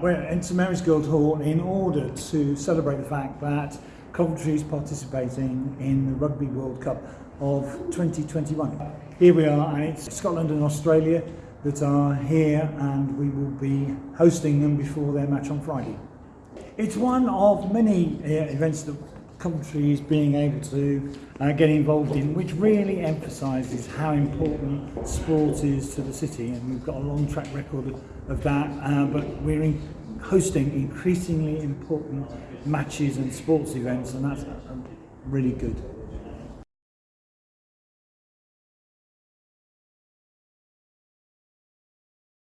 We're in St Mary's Guildhall in order to celebrate the fact that Coventry is participating in the Rugby World Cup of 2021. Here we are and it's Scotland and Australia that are here and we will be hosting them before their match on Friday. It's one of many uh, events that Coventry is being able to uh, get involved in, which really emphasises how important sport is to the city. And we've got a long track record of that, uh, but we're in hosting increasingly important matches and sports events, and that's um, really good.